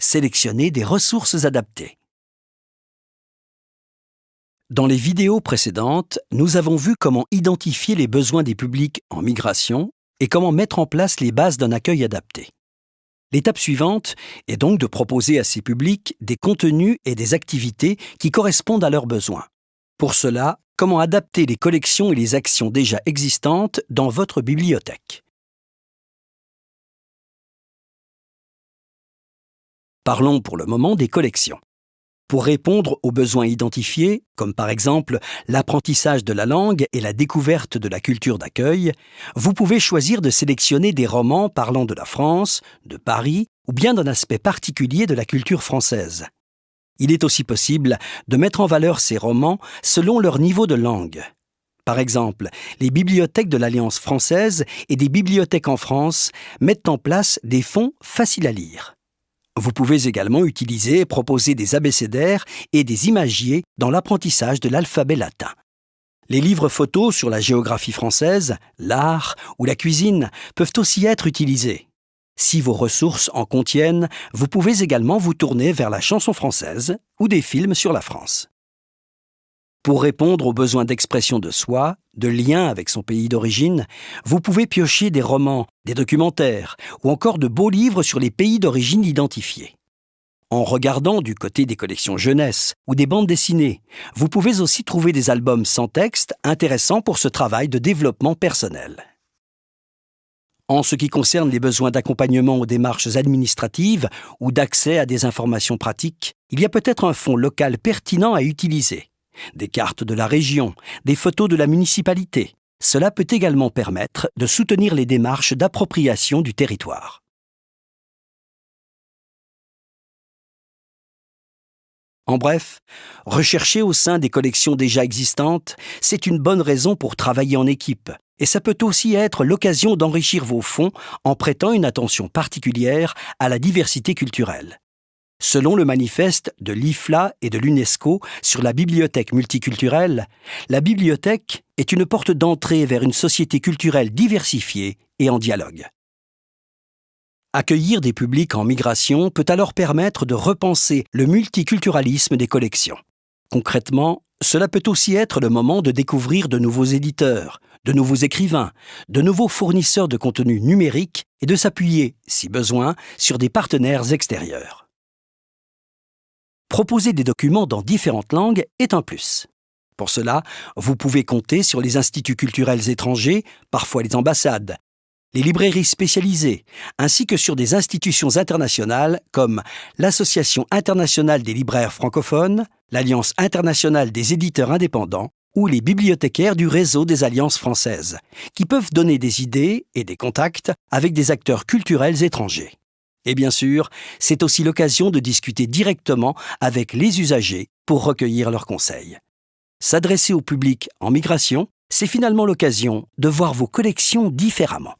sélectionner des ressources adaptées. Dans les vidéos précédentes, nous avons vu comment identifier les besoins des publics en migration et comment mettre en place les bases d'un accueil adapté. L'étape suivante est donc de proposer à ces publics des contenus et des activités qui correspondent à leurs besoins. Pour cela, comment adapter les collections et les actions déjà existantes dans votre bibliothèque? Parlons pour le moment des collections. Pour répondre aux besoins identifiés, comme par exemple l'apprentissage de la langue et la découverte de la culture d'accueil, vous pouvez choisir de sélectionner des romans parlant de la France, de Paris ou bien d'un aspect particulier de la culture française. Il est aussi possible de mettre en valeur ces romans selon leur niveau de langue. Par exemple, les bibliothèques de l'Alliance française et des bibliothèques en France mettent en place des fonds faciles à lire. Vous pouvez également utiliser et proposer des abécédaires et des imagiers dans l'apprentissage de l'alphabet latin. Les livres photos sur la géographie française, l'art ou la cuisine peuvent aussi être utilisés. Si vos ressources en contiennent, vous pouvez également vous tourner vers la chanson française ou des films sur la France. Pour répondre aux besoins d'expression de soi, de lien avec son pays d'origine, vous pouvez piocher des romans, des documentaires ou encore de beaux livres sur les pays d'origine identifiés. En regardant du côté des collections jeunesse ou des bandes dessinées, vous pouvez aussi trouver des albums sans texte intéressants pour ce travail de développement personnel. En ce qui concerne les besoins d'accompagnement aux démarches administratives ou d'accès à des informations pratiques, il y a peut-être un fonds local pertinent à utiliser. Des cartes de la région, des photos de la municipalité. Cela peut également permettre de soutenir les démarches d'appropriation du territoire. En bref, rechercher au sein des collections déjà existantes, c'est une bonne raison pour travailler en équipe, et ça peut aussi être l'occasion d'enrichir vos fonds en prêtant une attention particulière à la diversité culturelle. Selon le manifeste de l'IFLA et de l'UNESCO sur la bibliothèque multiculturelle, la bibliothèque est une porte d'entrée vers une société culturelle diversifiée et en dialogue. Accueillir des publics en migration peut alors permettre de repenser le multiculturalisme des collections. Concrètement, cela peut aussi être le moment de découvrir de nouveaux éditeurs, de nouveaux écrivains, de nouveaux fournisseurs de contenu numérique et de s'appuyer, si besoin, sur des partenaires extérieurs. Proposer des documents dans différentes langues est un plus. Pour cela, vous pouvez compter sur les instituts culturels étrangers, parfois les ambassades, les librairies spécialisées, ainsi que sur des institutions internationales comme l'Association internationale des libraires francophones, l'Alliance internationale des éditeurs indépendants ou les bibliothécaires du réseau des alliances françaises, qui peuvent donner des idées et des contacts avec des acteurs culturels étrangers. Et bien sûr, c'est aussi l'occasion de discuter directement avec les usagers pour recueillir leurs conseils. S'adresser au public en migration, c'est finalement l'occasion de voir vos collections différemment.